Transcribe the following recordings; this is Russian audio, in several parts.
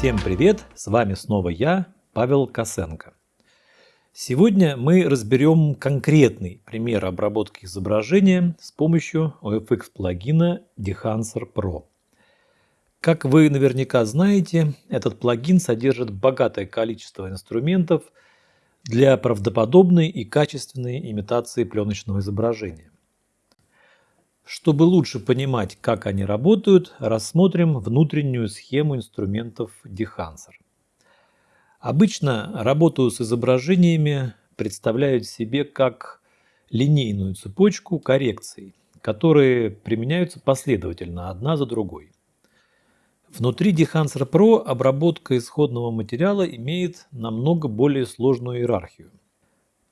Всем привет! С вами снова я, Павел Косенко. Сегодня мы разберем конкретный пример обработки изображения с помощью OFX плагина Dehancer Pro. Как вы наверняка знаете, этот плагин содержит богатое количество инструментов для правдоподобной и качественной имитации пленочного изображения. Чтобы лучше понимать, как они работают, рассмотрим внутреннюю схему инструментов Dehancer. Обычно работу с изображениями представляют себе как линейную цепочку коррекций, которые применяются последовательно, одна за другой. Внутри Dehancer Pro обработка исходного материала имеет намного более сложную иерархию.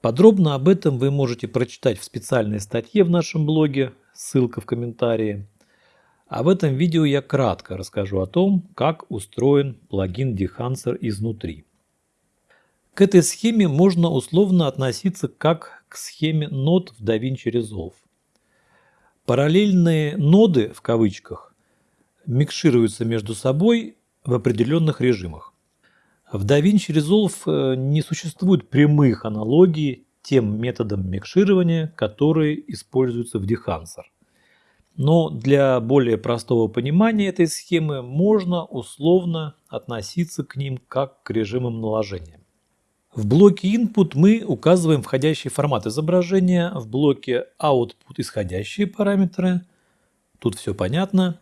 Подробно об этом вы можете прочитать в специальной статье в нашем блоге, ссылка в комментарии. А в этом видео я кратко расскажу о том, как устроен плагин Dehancer изнутри. К этой схеме можно условно относиться как к схеме нод в DaVinci Resolve. Параллельные ноды, в кавычках, микшируются между собой в определенных режимах. В DaVinci Resolve э, не существует прямых аналогий тем методам микширования, которые используются в Dehancer. Но для более простого понимания этой схемы можно условно относиться к ним как к режимам наложения. В блоке Input мы указываем входящий формат изображения, в блоке Output исходящие параметры, тут все понятно,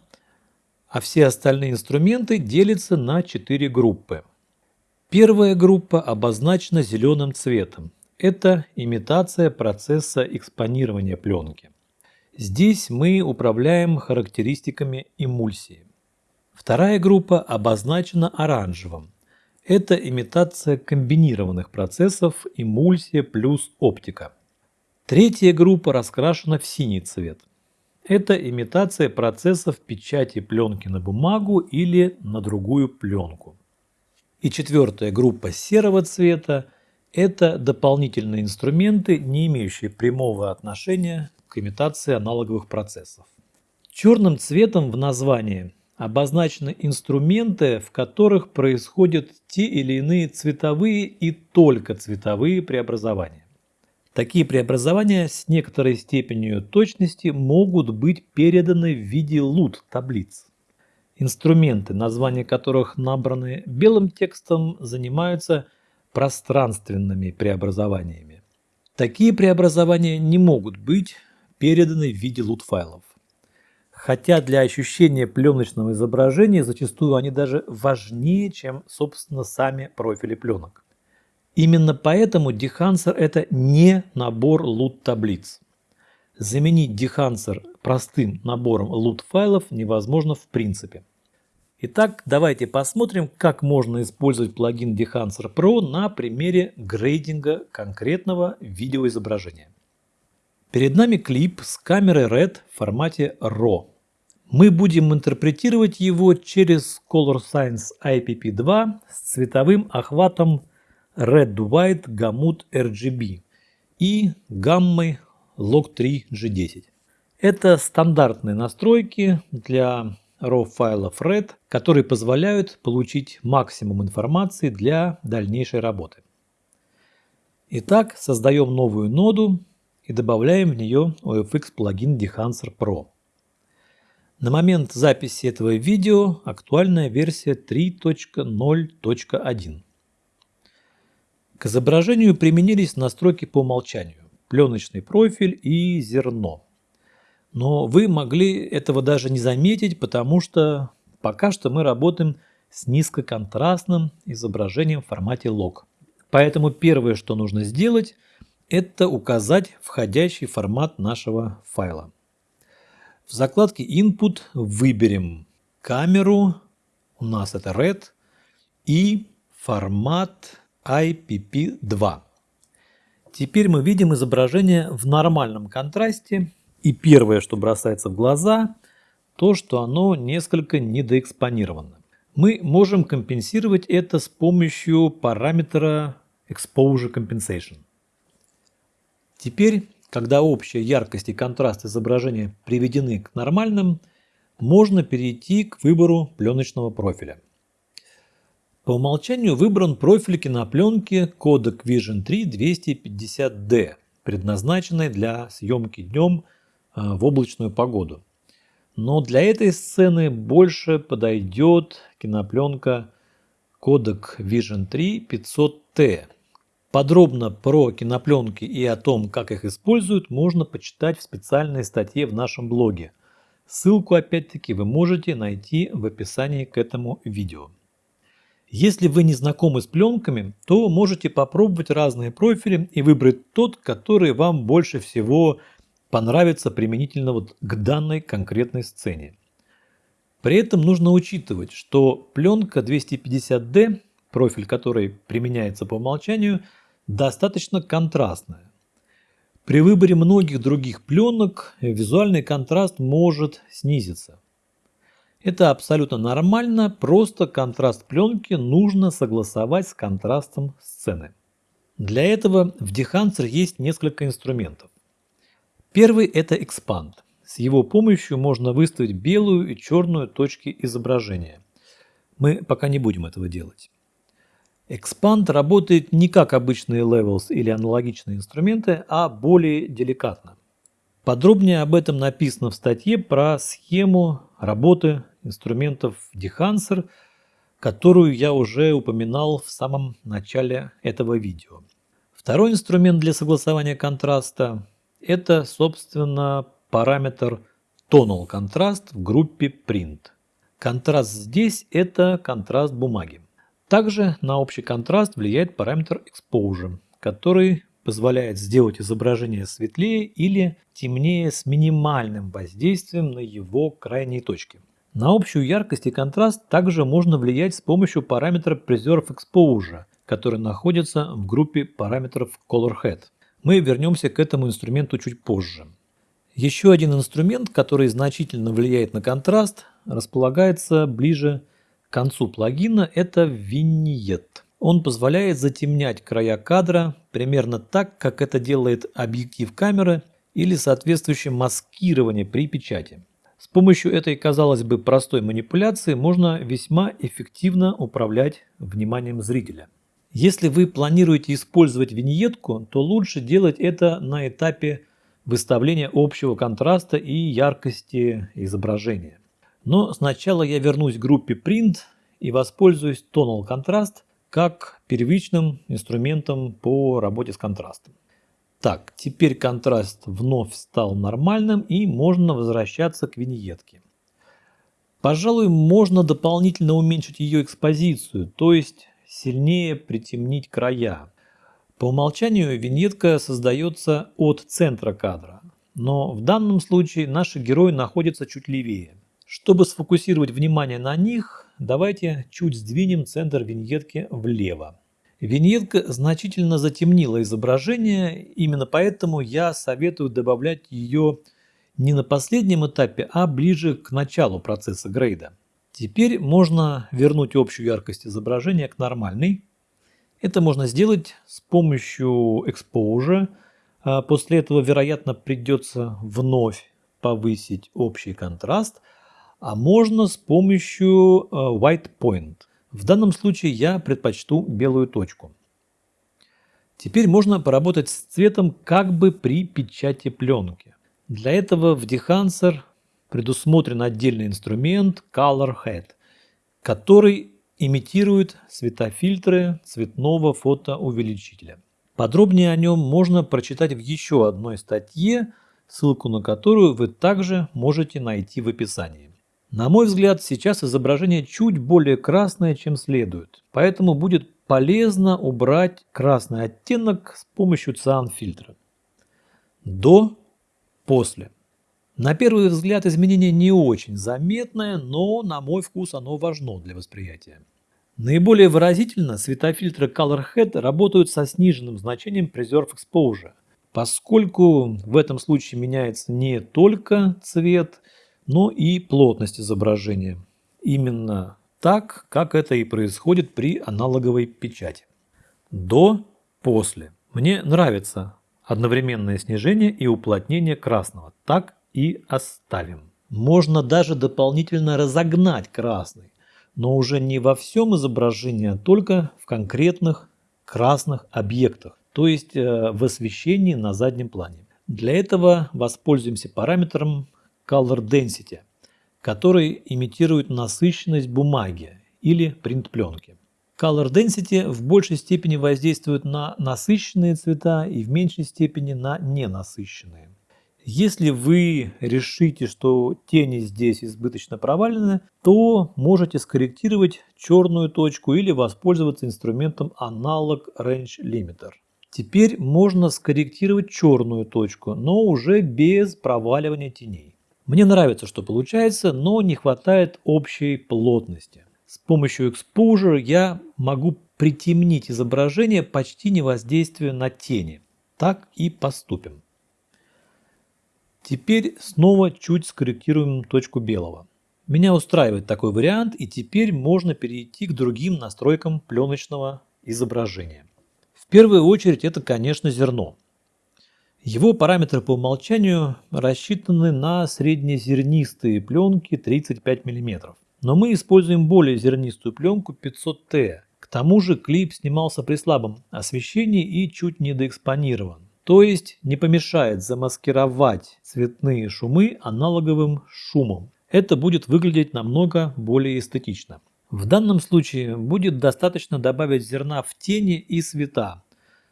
а все остальные инструменты делятся на четыре группы. Первая группа обозначена зеленым цветом. Это имитация процесса экспонирования пленки. Здесь мы управляем характеристиками эмульсии. Вторая группа обозначена оранжевым. Это имитация комбинированных процессов эмульсия плюс оптика. Третья группа раскрашена в синий цвет. Это имитация процессов печати пленки на бумагу или на другую пленку. И четвертая группа серого цвета – это дополнительные инструменты, не имеющие прямого отношения к имитации аналоговых процессов. Черным цветом в названии обозначены инструменты, в которых происходят те или иные цветовые и только цветовые преобразования. Такие преобразования с некоторой степенью точности могут быть переданы в виде лут таблиц. Инструменты, названия которых набраны белым текстом, занимаются пространственными преобразованиями. Такие преобразования не могут быть переданы в виде лут файлов хотя для ощущения пленочного изображения зачастую они даже важнее, чем, собственно, сами профили пленок. Именно поэтому Dehancer – это не набор лут-таблиц. Заменить Dehancer простым набором лут-файлов невозможно в принципе. Итак, давайте посмотрим, как можно использовать плагин Dehancer Pro на примере грейдинга конкретного видеоизображения. Перед нами клип с камерой RED в формате RAW. Мы будем интерпретировать его через Color Science IPP2 с цветовым охватом Red White Gamut RGB и гаммой Log3 G10. Это стандартные настройки для RAW файлов RED, которые позволяют получить максимум информации для дальнейшей работы. Итак, создаем новую ноду и добавляем в нее OFX плагин Dehancer Pro. На момент записи этого видео актуальная версия 3.0.1. К изображению применились настройки по умолчанию, пленочный профиль и зерно. Но вы могли этого даже не заметить, потому что пока что мы работаем с низкоконтрастным изображением в формате log. Поэтому первое, что нужно сделать, это указать входящий формат нашего файла. В закладке Input выберем камеру, у нас это RED, и формат IPP2. Теперь мы видим изображение в нормальном контрасте. И первое, что бросается в глаза, то, что оно несколько недоэкспонировано. Мы можем компенсировать это с помощью параметра Exposure Compensation. Теперь когда общая яркость и контраст изображения приведены к нормальным, можно перейти к выбору пленочного профиля. По умолчанию выбран профиль кинопленки Kodak Vision 3 250D, предназначенный для съемки днем в облачную погоду. Но для этой сцены больше подойдет кинопленка Kodak Vision 3 500T. Подробно про кинопленки и о том, как их используют, можно почитать в специальной статье в нашем блоге. Ссылку опять-таки вы можете найти в описании к этому видео. Если вы не знакомы с пленками, то можете попробовать разные профили и выбрать тот, который вам больше всего понравится применительно вот к данной конкретной сцене. При этом нужно учитывать, что пленка 250D, профиль которой применяется по умолчанию, достаточно контрастная. При выборе многих других пленок визуальный контраст может снизиться. Это абсолютно нормально, просто контраст пленки нужно согласовать с контрастом сцены. Для этого в Dehancer есть несколько инструментов. Первый – это Expand. С его помощью можно выставить белую и черную точки изображения. Мы пока не будем этого делать. Expand работает не как обычные Levels или аналогичные инструменты, а более деликатно. Подробнее об этом написано в статье про схему работы инструментов Dehancer, которую я уже упоминал в самом начале этого видео. Второй инструмент для согласования контраста – это, собственно, параметр Tonal контраст в группе Print. Контраст здесь – это контраст бумаги. Также на общий контраст влияет параметр Exposure, который позволяет сделать изображение светлее или темнее с минимальным воздействием на его крайние точки. На общую яркость и контраст также можно влиять с помощью параметра Preserve Exposure, который находится в группе параметров ColorHead. Мы вернемся к этому инструменту чуть позже. Еще один инструмент, который значительно влияет на контраст, располагается ближе к концу плагина, это Vignette. Он позволяет затемнять края кадра примерно так, как это делает объектив камеры или соответствующее маскирование при печати. С помощью этой, казалось бы, простой манипуляции можно весьма эффективно управлять вниманием зрителя. Если вы планируете использовать виньетку, то лучше делать это на этапе выставления общего контраста и яркости изображения. Но сначала я вернусь к группе Print и воспользуюсь Tonal Contrast как первичным инструментом по работе с контрастом. Так, теперь контраст вновь стал нормальным и можно возвращаться к виньетке. Пожалуй, можно дополнительно уменьшить ее экспозицию, то есть сильнее притемнить края. По умолчанию виньетка создается от центра кадра, но в данном случае наши герои находятся чуть левее. Чтобы сфокусировать внимание на них, давайте чуть сдвинем центр виньетки влево. Виньетка значительно затемнила изображение, именно поэтому я советую добавлять ее не на последнем этапе, а ближе к началу процесса грейда. Теперь можно вернуть общую яркость изображения к нормальной. Это можно сделать с помощью Exposure. А после этого, вероятно, придется вновь повысить общий контраст, а можно с помощью а, White Point. В данном случае я предпочту белую точку. Теперь можно поработать с цветом как бы при печати пленки. Для этого в Dehancer предусмотрен отдельный инструмент Color Head, который имитирует светофильтры цветного фотоувеличителя. Подробнее о нем можно прочитать в еще одной статье, ссылку на которую вы также можете найти в описании. На мой взгляд, сейчас изображение чуть более красное, чем следует, поэтому будет полезно убрать красный оттенок с помощью циан-фильтра. До, после. На первый взгляд изменение не очень заметное, но на мой вкус оно важно для восприятия. Наиболее выразительно светофильтры Color Head работают со сниженным значением Preserve Exposure, поскольку в этом случае меняется не только цвет, но и плотность изображения. Именно так, как это и происходит при аналоговой печати. До, после. Мне нравится одновременное снижение и уплотнение красного. Так и оставим. Можно даже дополнительно разогнать красный. но уже не во всем изображении, а только в конкретных красных объектах, то есть э, в освещении на заднем плане. Для этого воспользуемся параметром Color Density, который имитирует насыщенность бумаги или принт пленки. Color Density в большей степени воздействует на насыщенные цвета и в меньшей степени на ненасыщенные. Если вы решите, что тени здесь избыточно провалены, то можете скорректировать черную точку или воспользоваться инструментом Analog Range Limiter. Теперь можно скорректировать черную точку, но уже без проваливания теней. Мне нравится, что получается, но не хватает общей плотности. С помощью Exposure я могу притемнить изображение, почти не воздействуя на тени. Так и поступим. Теперь снова чуть скорректируем точку белого. Меня устраивает такой вариант и теперь можно перейти к другим настройкам пленочного изображения. В первую очередь это, конечно, зерно. Его параметры по умолчанию рассчитаны на среднезернистые пленки 35 мм. Но мы используем более зернистую пленку 500T. К тому же клип снимался при слабом освещении и чуть недоэкспонирован. То есть не помешает замаскировать цветные шумы аналоговым шумом. Это будет выглядеть намного более эстетично. В данном случае будет достаточно добавить зерна в тени и света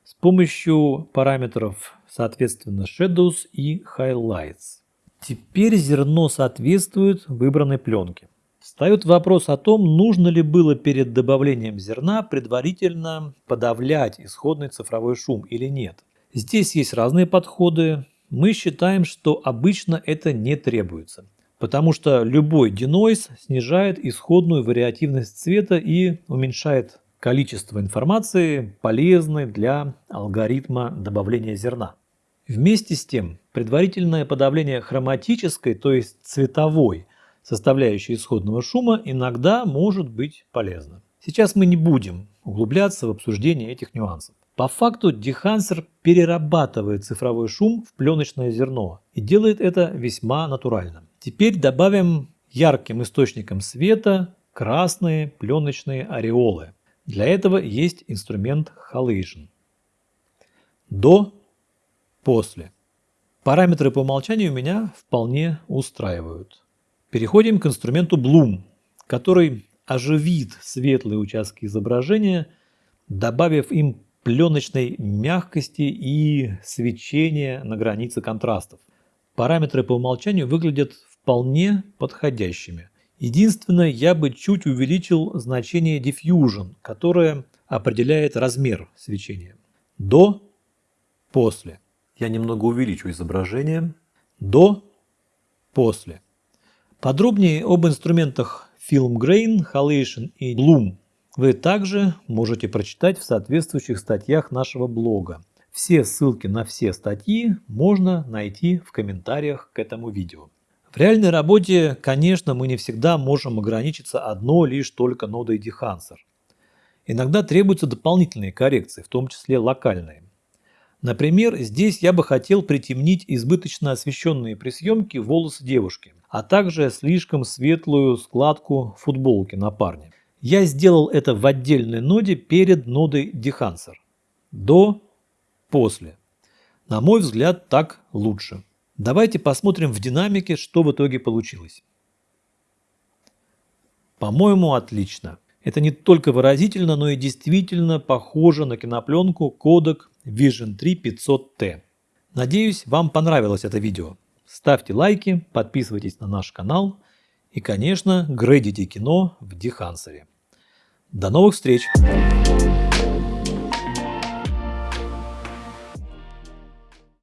с помощью параметров соответственно Shadows и Highlights. Теперь зерно соответствует выбранной пленке. Встает вопрос о том, нужно ли было перед добавлением зерна предварительно подавлять исходный цифровой шум или нет. Здесь есть разные подходы. Мы считаем, что обычно это не требуется, потому что любой denoise снижает исходную вариативность цвета и уменьшает количество информации, полезной для алгоритма добавления зерна. Вместе с тем, предварительное подавление хроматической, то есть цветовой, составляющей исходного шума иногда может быть полезно. Сейчас мы не будем углубляться в обсуждение этих нюансов. По факту дехансер перерабатывает цифровой шум в пленочное зерно и делает это весьма натурально. Теперь добавим ярким источником света красные пленочные ореолы. Для этого есть инструмент Halation. До, после. Параметры по умолчанию меня вполне устраивают. Переходим к инструменту Bloom, который оживит светлые участки изображения, добавив им пленочной мягкости и свечения на границе контрастов. Параметры по умолчанию выглядят вполне подходящими. Единственное, я бы чуть увеличил значение Diffusion, которое определяет размер свечения. До, после. Я немного увеличу изображение. До, после. Подробнее об инструментах Film Grain, Halation и Bloom вы также можете прочитать в соответствующих статьях нашего блога. Все ссылки на все статьи можно найти в комментариях к этому видео. В реальной работе, конечно, мы не всегда можем ограничиться одной лишь только нодой Dehancer. Иногда требуются дополнительные коррекции, в том числе локальные. Например, здесь я бы хотел притемнить избыточно освещенные при съемке волосы девушки, а также слишком светлую складку футболки на парне. Я сделал это в отдельной ноде перед нодой Dehancer. До, после. На мой взгляд, так лучше. Давайте посмотрим в динамике, что в итоге получилось. По-моему, отлично. Это не только выразительно, но и действительно похоже на кинопленку Kodak Vision 3 500T. Надеюсь, вам понравилось это видео. Ставьте лайки, подписывайтесь на наш канал и, конечно, грейдите кино в Дихансере. До новых встреч!